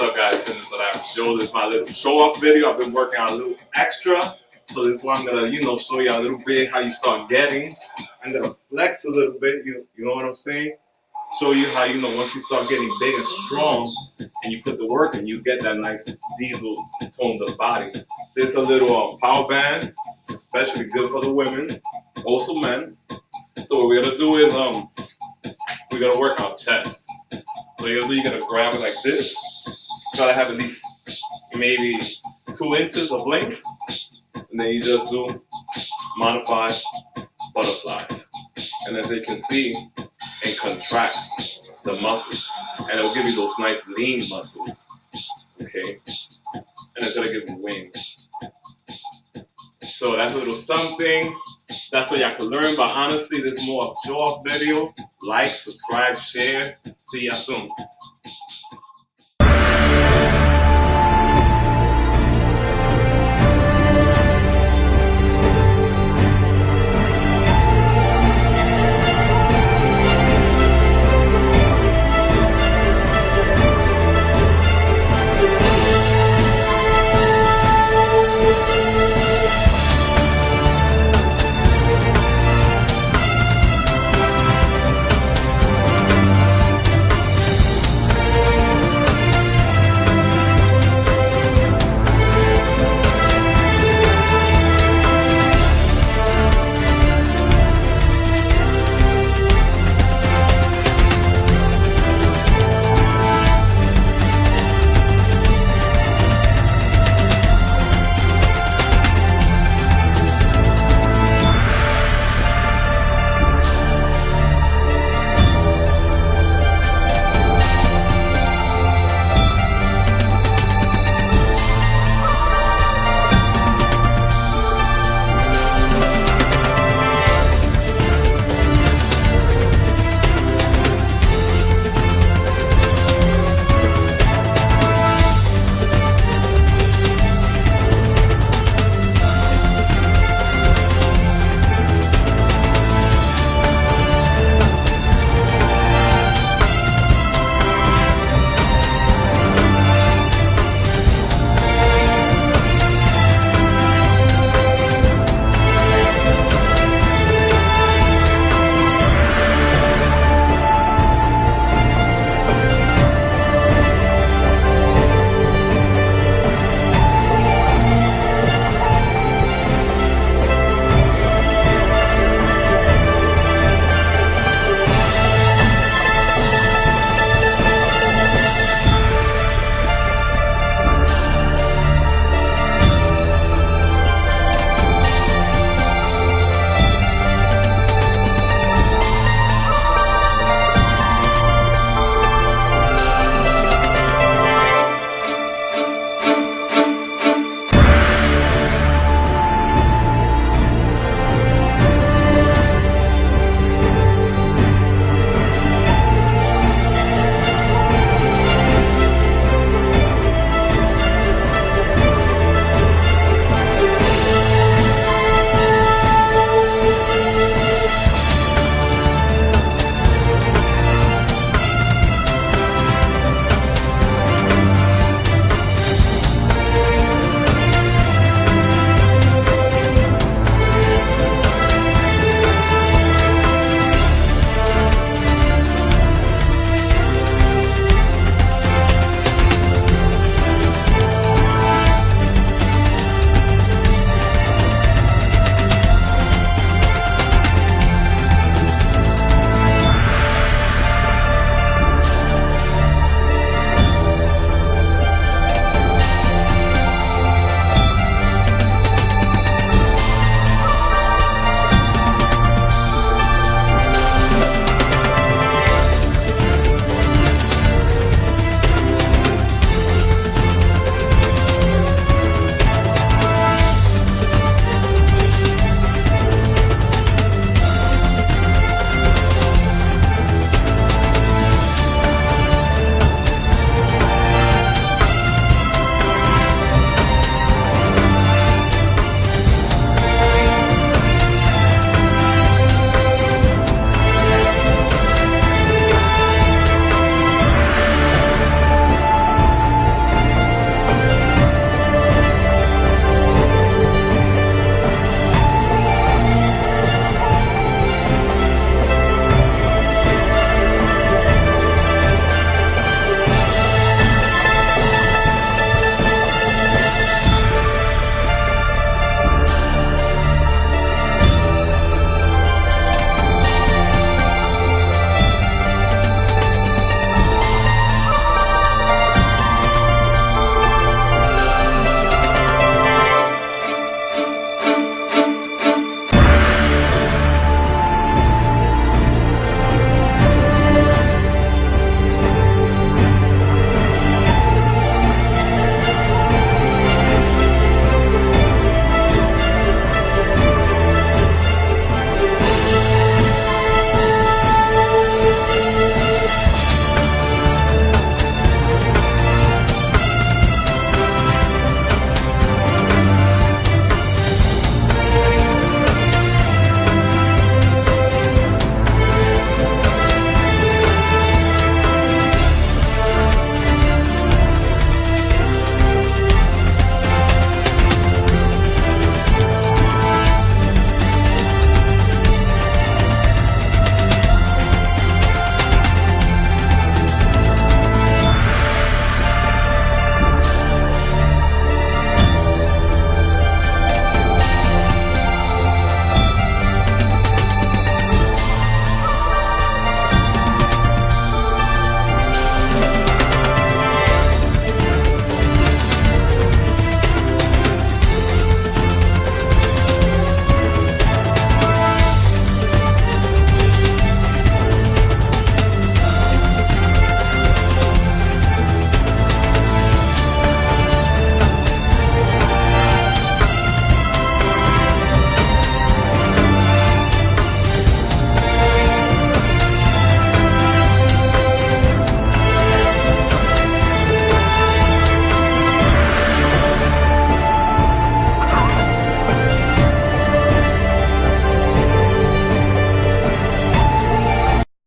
So guys, this what I show. This is my little show off video. I've been working on a little extra. So this is why I'm gonna, you know, show you a little bit how you start getting. I'm gonna flex a little bit, you, you know what I'm saying? Show you how, you know, once you start getting big and strong and you put the work in, you get that nice diesel toned up body. This is a little um, power band. It's especially good for the women, also men. So what we're gonna do is um we're gonna work our chest. So you're gonna grab it like this. To have at least maybe two inches of length, and then you just do modified butterflies. And as you can see, it contracts the muscles, and it'll give you those nice lean muscles. Okay, and it's gonna give you wings. So that's a little something. That's what y'all can learn. But honestly, this is more of a show off video. Like, subscribe, share. See y'all soon.